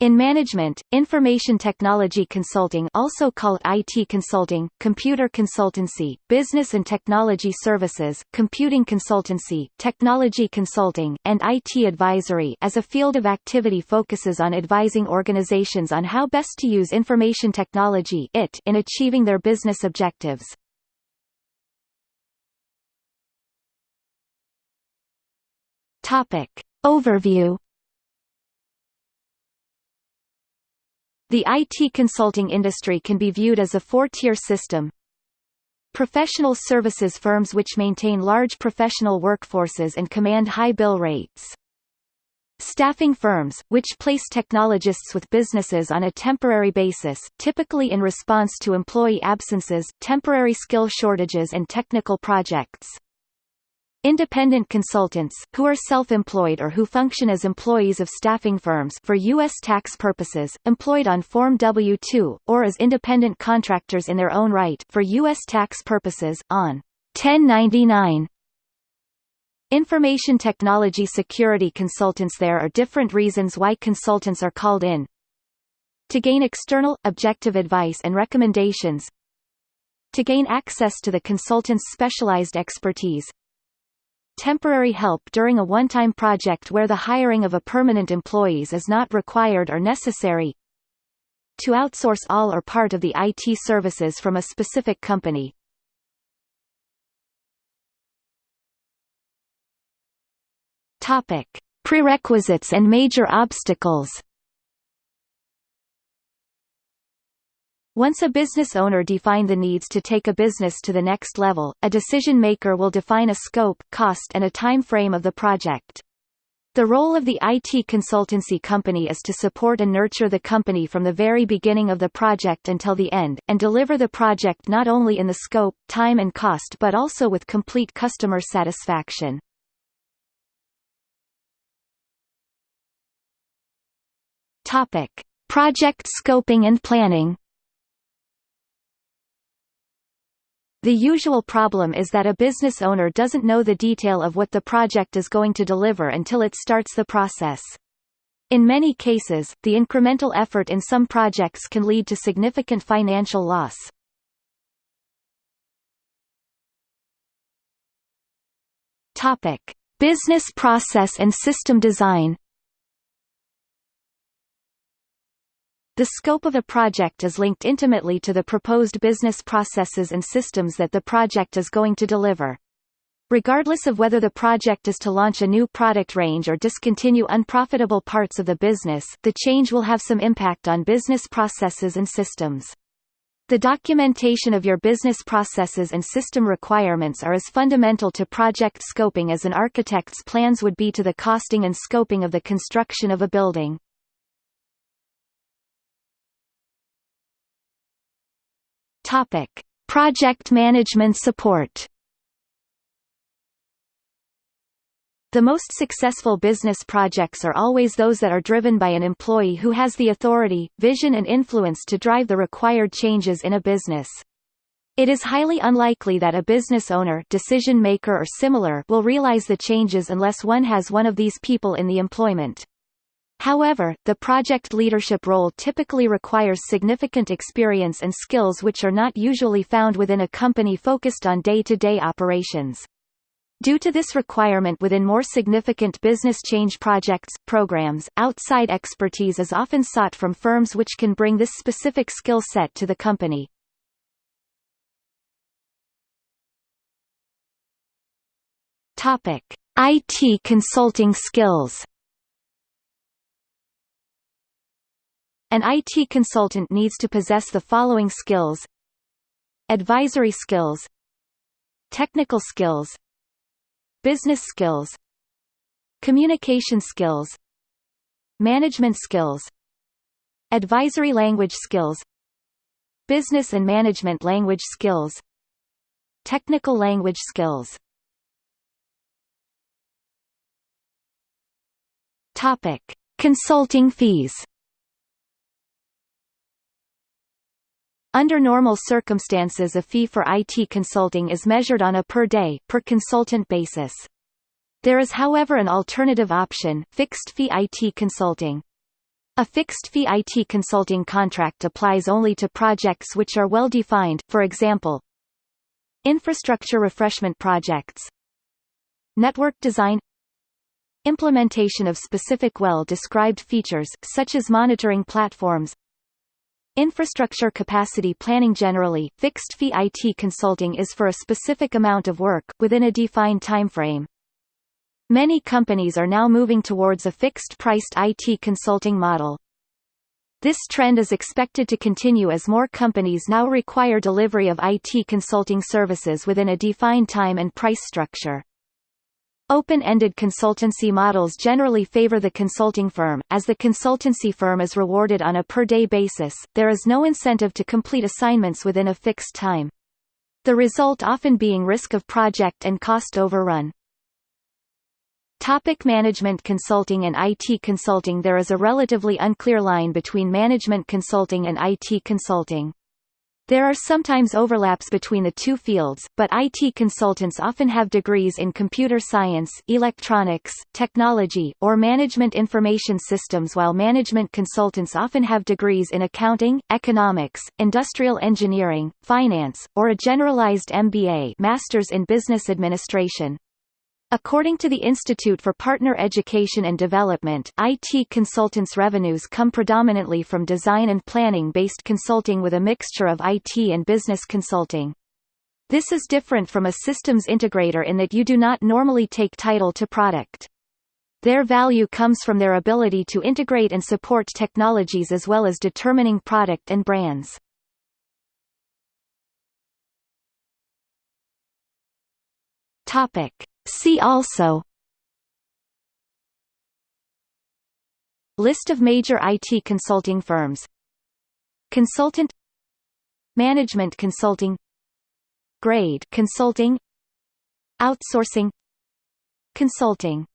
In management, information technology consulting also called IT consulting, computer consultancy, business and technology services, computing consultancy, technology consulting, and IT advisory as a field of activity focuses on advising organizations on how best to use information technology in achieving their business objectives. Overview The IT consulting industry can be viewed as a four-tier system. Professional services firms which maintain large professional workforces and command high bill rates. Staffing firms, which place technologists with businesses on a temporary basis, typically in response to employee absences, temporary skill shortages and technical projects. Independent consultants, who are self-employed or who function as employees of staffing firms for U.S. tax purposes, employed on Form W-2, or as independent contractors in their own right for U.S. tax purposes, on 1099. Information technology security consultants There are different reasons why consultants are called in. To gain external, objective advice and recommendations To gain access to the consultant's specialized expertise temporary help during a one-time project where the hiring of a permanent employees is not required or necessary to outsource all or part of the IT services from a specific company. Topic: Prerequisites and major obstacles Once a business owner define the needs to take a business to the next level, a decision maker will define a scope, cost and a time frame of the project. The role of the IT consultancy company is to support and nurture the company from the very beginning of the project until the end, and deliver the project not only in the scope, time and cost but also with complete customer satisfaction. Topic. Project scoping and planning The usual problem is that a business owner doesn't know the detail of what the project is going to deliver until it starts the process. In many cases, the incremental effort in some projects can lead to significant financial loss. Topic: Business process and system design The scope of a project is linked intimately to the proposed business processes and systems that the project is going to deliver. Regardless of whether the project is to launch a new product range or discontinue unprofitable parts of the business, the change will have some impact on business processes and systems. The documentation of your business processes and system requirements are as fundamental to project scoping as an architect's plans would be to the costing and scoping of the construction of a building. Topic: Project management support. The most successful business projects are always those that are driven by an employee who has the authority, vision and influence to drive the required changes in a business. It is highly unlikely that a business owner decision maker or similar will realize the changes unless one has one of these people in the employment. However, the project leadership role typically requires significant experience and skills which are not usually found within a company focused on day-to-day -day operations. Due to this requirement within more significant business change projects, programs, outside expertise is often sought from firms which can bring this specific skill set to the company. IT consulting skills. An IT consultant needs to possess the following skills Advisory skills Technical skills Business skills Communication skills Management skills Advisory language skills Business and management language skills Technical language skills Topic. Consulting fees Under normal circumstances a fee for IT consulting is measured on a per-day, per consultant basis. There is however an alternative option, fixed-fee IT consulting. A fixed-fee IT consulting contract applies only to projects which are well defined, for example, infrastructure refreshment projects, network design implementation of specific well-described features, such as monitoring platforms infrastructure capacity planning Generally, fixed-fee IT consulting is for a specific amount of work, within a defined timeframe. Many companies are now moving towards a fixed-priced IT consulting model. This trend is expected to continue as more companies now require delivery of IT consulting services within a defined time and price structure. Open-ended consultancy models generally favor the consulting firm, as the consultancy firm is rewarded on a per-day basis, there is no incentive to complete assignments within a fixed time. The result often being risk of project and cost overrun. Topic management consulting and IT consulting There is a relatively unclear line between management consulting and IT consulting. There are sometimes overlaps between the two fields, but IT consultants often have degrees in computer science, electronics, technology, or management information systems while management consultants often have degrees in accounting, economics, industrial engineering, finance, or a generalized MBA Masters in Business Administration. According to the Institute for Partner Education and Development IT consultants' revenues come predominantly from design and planning-based consulting with a mixture of IT and business consulting. This is different from a systems integrator in that you do not normally take title to product. Their value comes from their ability to integrate and support technologies as well as determining product and brands. Topic. See also. List of major IT consulting firms. Consultant. Management consulting. Grade consulting. Outsourcing. Consulting